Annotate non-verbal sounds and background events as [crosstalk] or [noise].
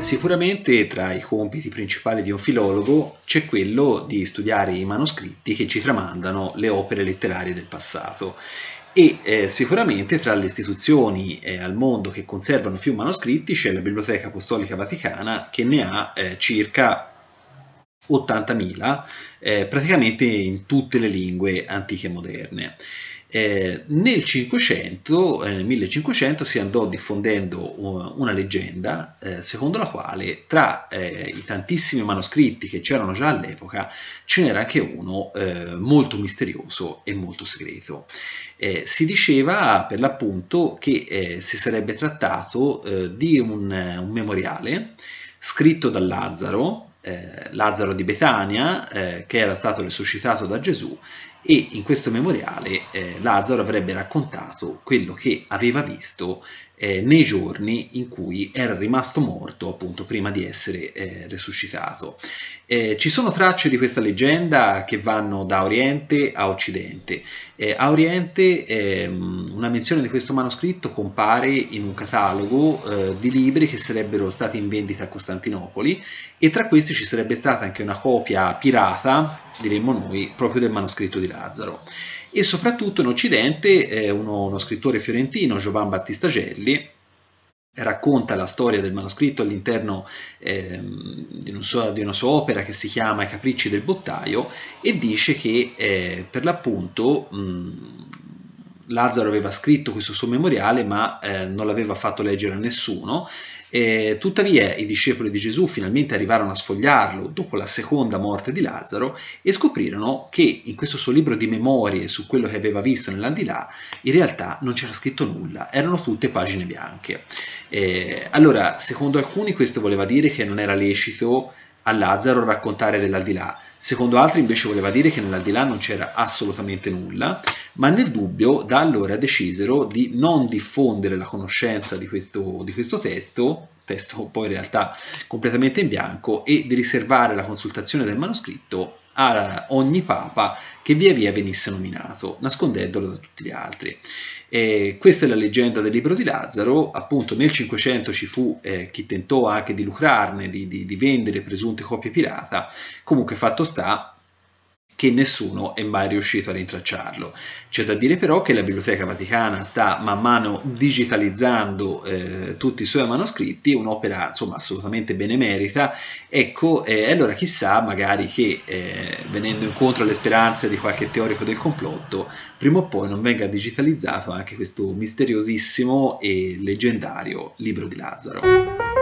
Sicuramente tra i compiti principali di un filologo c'è quello di studiare i manoscritti che ci tramandano le opere letterarie del passato e eh, sicuramente tra le istituzioni eh, al mondo che conservano più manoscritti c'è la Biblioteca Apostolica Vaticana che ne ha eh, circa 80.000 eh, praticamente in tutte le lingue antiche e moderne. Eh, nel 500, eh, nel 1500 si andò diffondendo una leggenda eh, secondo la quale tra eh, i tantissimi manoscritti che c'erano già all'epoca ce n'era anche uno eh, molto misterioso e molto segreto. Eh, si diceva per l'appunto che si sarebbe trattato di un, un memoriale scritto da Lazzaro eh, Lazzaro di Betania, eh, che era stato risuscitato da Gesù, e in questo memoriale eh, Lazzaro avrebbe raccontato quello che aveva visto eh, nei giorni in cui era rimasto morto appunto prima di essere eh, risuscitato. Eh, ci sono tracce di questa leggenda che vanno da Oriente a Occidente. Eh, a Oriente ehm, una menzione di questo manoscritto compare in un catalogo eh, di libri che sarebbero stati in vendita a Costantinopoli e tra questi ci sarebbe stata anche una copia pirata, diremmo noi, proprio del manoscritto di Lazzaro. E soprattutto in Occidente eh, uno, uno, scrittore fiorentino, Giovan Battista Gelli, racconta la storia del manoscritto all'interno eh, di, di, una sua opera che si chiama I capricci del bottaio e dice che eh, per l'appunto Lazzaro aveva scritto questo suo memoriale ma eh, non l'aveva fatto leggere a nessuno eh, tuttavia i discepoli di Gesù finalmente arrivarono a sfogliarlo dopo la seconda morte di Lazzaro e scoprirono che in questo suo libro di memorie su quello che aveva visto nell'aldilà in realtà non c'era scritto nulla, erano tutte pagine bianche. Eh, allora, secondo alcuni questo voleva dire che non era lecito a Lazzaro raccontare dell'aldilà, secondo altri invece voleva dire che nell'aldilà non c'era assolutamente nulla, ma nel dubbio da allora decisero di non diffondere la conoscenza di questo, di questo testo, testo [laughs] poi in realtà completamente in bianco, e di riservare la consultazione del manoscritto a ogni papa che via via venisse nominato, nascondendolo da tutti gli altri. E questa è la leggenda del libro di Lazzaro, appunto nel 500 ci fu eh, chi tentò anche di lucrarne, di, di, di vendere presunte copie pirata, comunque fatto sta che nessuno è mai riuscito a rintracciarlo. C'è da dire però che la Biblioteca Vaticana sta man mano digitalizzando eh, tutti i suoi manoscritti, un'opera insomma assolutamente benemerita, ecco, e eh, allora chissà magari che eh, venendo incontro alle speranze di qualche teorico del complotto, prima o poi non venga digitalizzato anche questo misteriosissimo e leggendario libro di Lazzaro.